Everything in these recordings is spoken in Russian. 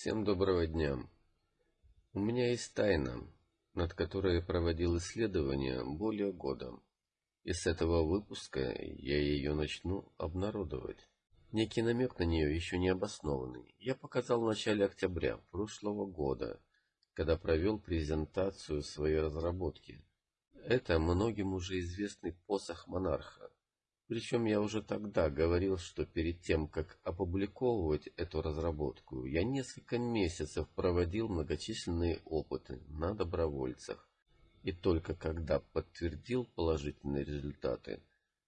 Всем доброго дня. У меня есть тайна, над которой я проводил исследования более года. И с этого выпуска я ее начну обнародовать. Некий намек на нее еще не обоснованный. Я показал в начале октября прошлого года, когда провел презентацию своей разработки. Это многим уже известный посох монарха. Причем я уже тогда говорил, что перед тем, как опубликовывать эту разработку, я несколько месяцев проводил многочисленные опыты на добровольцах. И только когда подтвердил положительные результаты,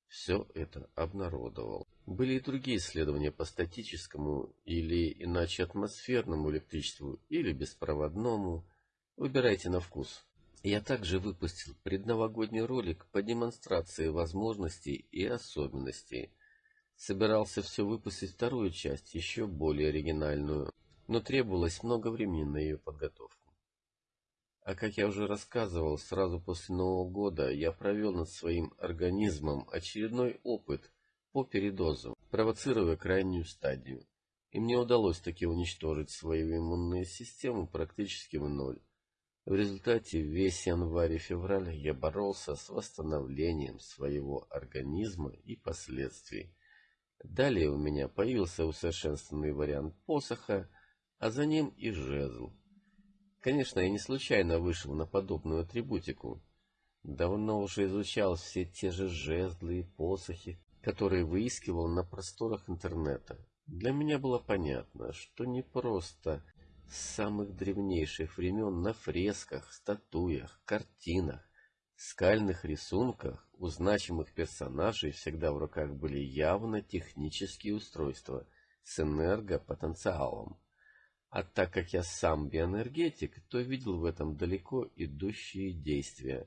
все это обнародовал. Были и другие исследования по статическому или иначе атмосферному электричеству или беспроводному. Выбирайте на вкус. Я также выпустил предновогодний ролик по демонстрации возможностей и особенностей. Собирался все выпустить вторую часть, еще более оригинальную, но требовалось много времени на ее подготовку. А как я уже рассказывал, сразу после Нового года я провел над своим организмом очередной опыт по передозу, провоцируя крайнюю стадию. И мне удалось таки уничтожить свою иммунную систему практически в ноль. В результате весь январь и февраль я боролся с восстановлением своего организма и последствий. Далее у меня появился усовершенствованный вариант посоха, а за ним и жезл. Конечно, я не случайно вышел на подобную атрибутику. Давно уже изучал все те же жезлы и посохи, которые выискивал на просторах интернета. Для меня было понятно, что не просто с самых древнейших времен на фресках, статуях, картинах, скальных рисунках у значимых персонажей всегда в руках были явно технические устройства с энергопотенциалом. А так как я сам биоэнергетик, то видел в этом далеко идущие действия.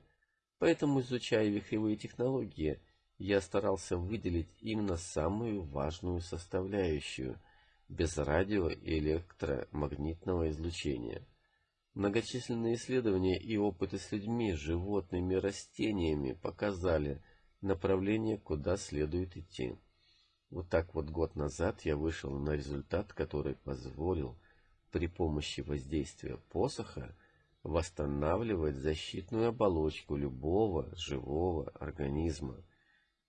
Поэтому, изучая вихревые технологии, я старался выделить именно самую важную составляющую – без радио- и электромагнитного излучения. Многочисленные исследования и опыты с людьми, животными, растениями показали направление, куда следует идти. Вот так вот год назад я вышел на результат, который позволил при помощи воздействия посоха восстанавливать защитную оболочку любого живого организма.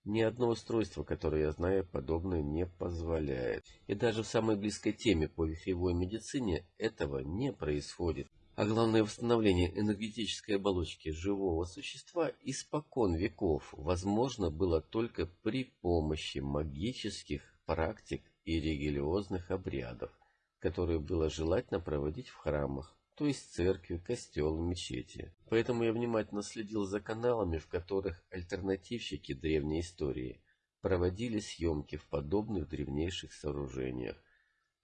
Ни одно устройство, которое я знаю, подобное не позволяет. И даже в самой близкой теме по вихревой медицине этого не происходит. А главное восстановление энергетической оболочки живого существа испокон веков возможно было только при помощи магических практик и религиозных обрядов, которые было желательно проводить в храмах то есть церкви, костелы, мечети. Поэтому я внимательно следил за каналами, в которых альтернативщики древней истории проводили съемки в подобных древнейших сооружениях.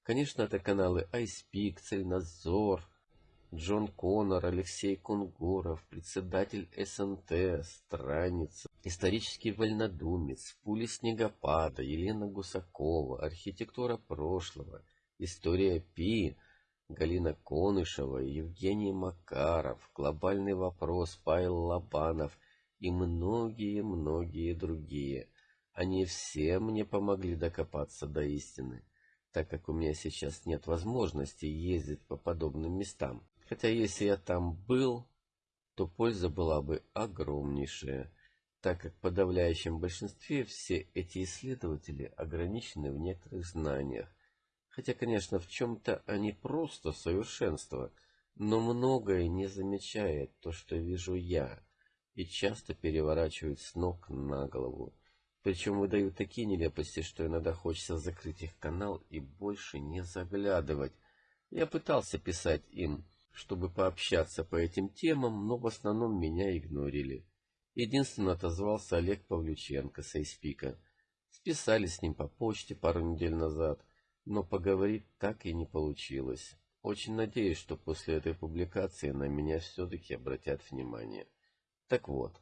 Конечно, это каналы iSpeak, Цельнадзор, Джон Коннор, Алексей Кунгуров, председатель СНТ, Страница, исторический вольнодумец, Пули Снегопада, Елена Гусакова, архитектура прошлого, история Пи, Галина Конышева, Евгений Макаров, «Глобальный вопрос», Павел Лобанов и многие-многие другие. Они все мне помогли докопаться до истины, так как у меня сейчас нет возможности ездить по подобным местам. Хотя если я там был, то польза была бы огромнейшая, так как в подавляющем большинстве все эти исследователи ограничены в некоторых знаниях, Хотя, конечно, в чем-то они просто совершенство, но многое не замечает то, что вижу я, и часто переворачивают с ног на голову. Причем выдают такие нелепости, что иногда хочется закрыть их канал и больше не заглядывать. Я пытался писать им, чтобы пообщаться по этим темам, но в основном меня игнорили. Единственно отозвался Олег Павлюченко с Айспика. Списались с ним по почте пару недель назад — но поговорить так и не получилось. Очень надеюсь, что после этой публикации на меня все-таки обратят внимание. Так вот,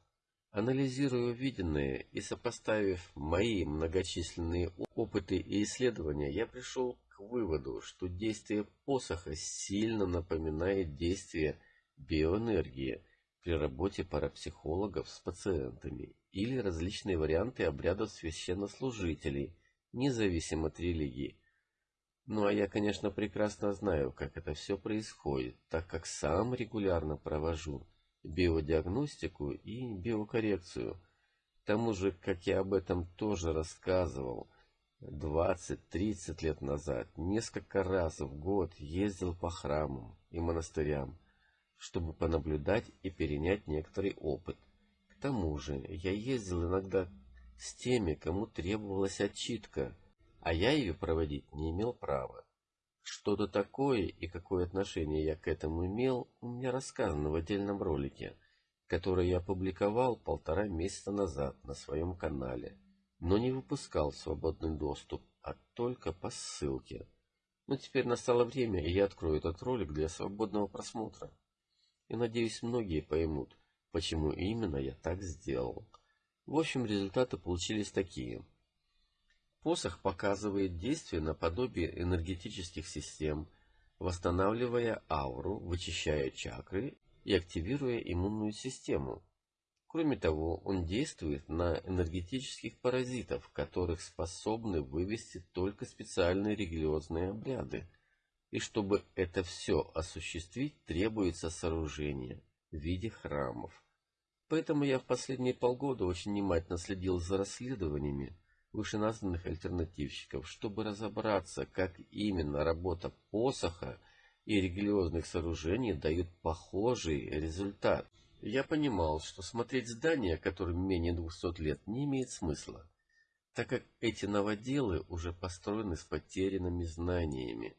анализируя увиденное и сопоставив мои многочисленные опыты и исследования, я пришел к выводу, что действие посоха сильно напоминает действие биоэнергии при работе парапсихологов с пациентами или различные варианты обрядов священнослужителей, независимо от религии, Ну а я, конечно, прекрасно знаю, как это все происходит, так как сам регулярно провожу биодиагностику и биокоррекцию. К тому же, как я об этом тоже рассказывал, 20-30 лет назад несколько раз в год ездил по храмам и монастырям, чтобы понаблюдать и перенять некоторый опыт. К тому же я ездил иногда с теми, кому требовалась отчитка, а я ее проводить не имел права. Что-то такое и какое отношение я к этому имел, у меня рассказано в отдельном ролике, который я опубликовал полтора месяца назад на своем канале, но не выпускал свободный доступ, а только по ссылке. Но теперь настало время, и я открою этот ролик для свободного просмотра. И надеюсь, многие поймут, почему именно я так сделал. В общем, результаты получились такие. Посох показывает действие наподобие энергетических систем, восстанавливая ауру, вычищая чакры и активируя иммунную систему. Кроме того, он действует на энергетических паразитов, которых способны вывести только специальные религиозные обряды – и чтобы это все осуществить, требуется сооружение в виде храмов. Поэтому я в последние полгода очень внимательно следил за расследованиями вышеназванных альтернативщиков, чтобы разобраться, как именно работа посоха и религиозных сооружений дают похожий результат. Я понимал, что смотреть здания, которым менее двухсот лет, не имеет смысла, так как эти новоделы уже построены с потерянными знаниями.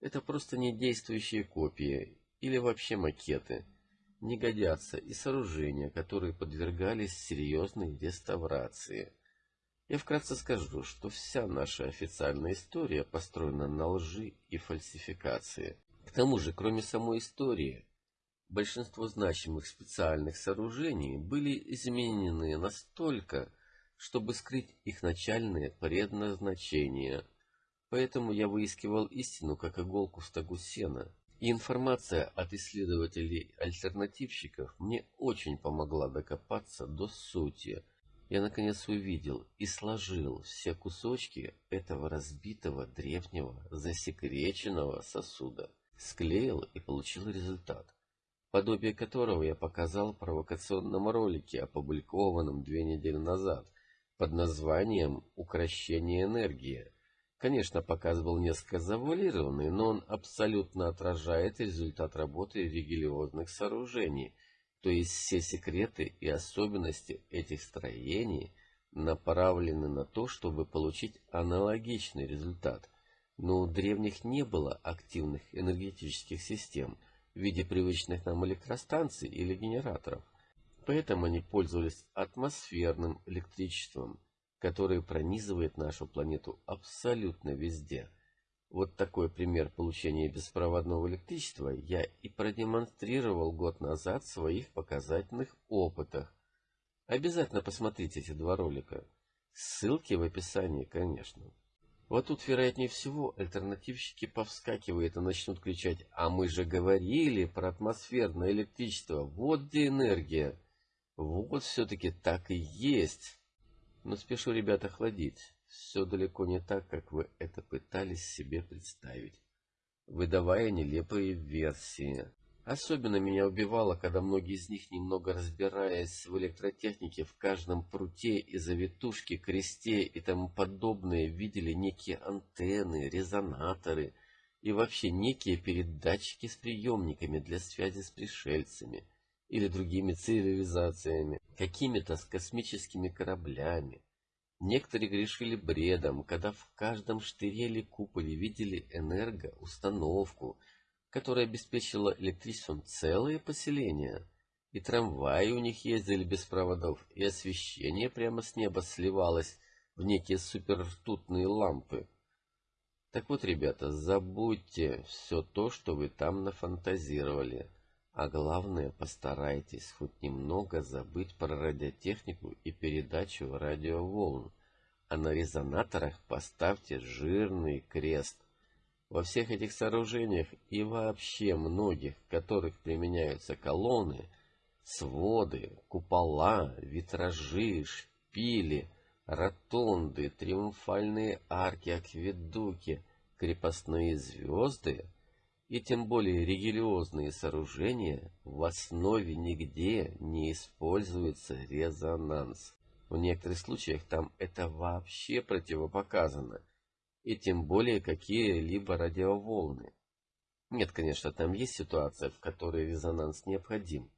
Это просто не действующие копии или вообще макеты. Не годятся и сооружения, которые подвергались серьезной реставрации. Я вкратце скажу, что вся наша официальная история построена на лжи и фальсификации. К тому же, кроме самой истории, большинство значимых специальных сооружений были изменены настолько, чтобы скрыть их начальное предназначение – Поэтому я выискивал истину, как иголку в стогу сена. И информация от исследователей-альтернативщиков мне очень помогла докопаться до сути. Я наконец увидел и сложил все кусочки этого разбитого древнего засекреченного сосуда. Склеил и получил результат, подобие которого я показал в провокационном ролике, опубликованном две недели назад, под названием «Укращение энергии», Конечно, показ был несколько завуалированный, но он абсолютно отражает результат работы религиозных сооружений, то есть все секреты и особенности этих строений направлены на то, чтобы получить аналогичный результат. Но у древних не было активных энергетических систем в виде привычных нам электростанций или генераторов, поэтому они пользовались атмосферным электричеством – который пронизывает нашу планету абсолютно везде. Вот такой пример получения беспроводного электричества я и продемонстрировал год назад в своих показательных опытах. Обязательно посмотрите эти два ролика. Ссылки в описании, конечно. Вот тут, вероятнее всего, альтернативщики повскакивают и начнут кричать «А мы же говорили про атмосферное электричество, вот где энергия!» Вот все-таки так и есть. Но спешу, ребята, охладить. Все далеко не так, как вы это пытались себе представить, выдавая нелепые версии. Особенно меня убивало, когда многие из них, немного разбираясь в электротехнике, в каждом пруте и завитушке, кресте и тому подобное, видели некие антенны, резонаторы и вообще некие передатчики с приемниками для связи с пришельцами – или другими цивилизациями, какими-то с космическими кораблями. Некоторые грешили бредом, когда в каждом штыре или куполе видели энергоустановку, которая обеспечила электричеством целые поселения. И трамваи у них ездили без проводов, и освещение прямо с неба сливалось в некие супертутные лампы. Так вот, ребята, забудьте все то, что вы там нафантазировали. А главное, постарайтесь хоть немного забыть про радиотехнику и передачу радиоволн. А на резонаторах поставьте жирный крест. Во всех этих сооружениях и вообще многих, в которых применяются колонны, своды, купола, витражи, шпили, ротонды, триумфальные арки, акведуки, крепостные звезды и тем более религиозные сооружения в основе нигде не используется резонанс. В некоторых случаях там это вообще противопоказано, и тем более какие-либо радиоволны. Нет, конечно, там есть ситуация, в которой резонанс необходим,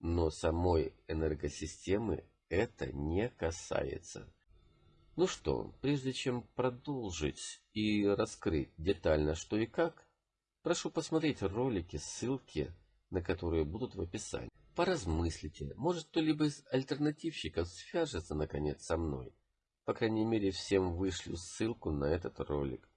но самой энергосистемы это не касается. Ну что, прежде чем продолжить и раскрыть детально что и как, прошу посмотреть ролики, ссылки на которые будут в описании. Поразмыслите, может кто-либо из альтернативщиков свяжется наконец со мной. По крайней мере, всем вышлю ссылку на этот ролик.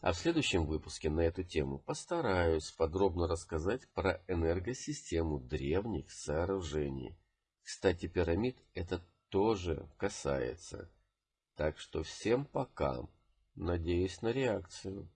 А в следующем выпуске на эту тему постараюсь подробно рассказать про энергосистему древних сооружений. Кстати, пирамид это тоже касается. Так что всем пока. Надеюсь на реакцию.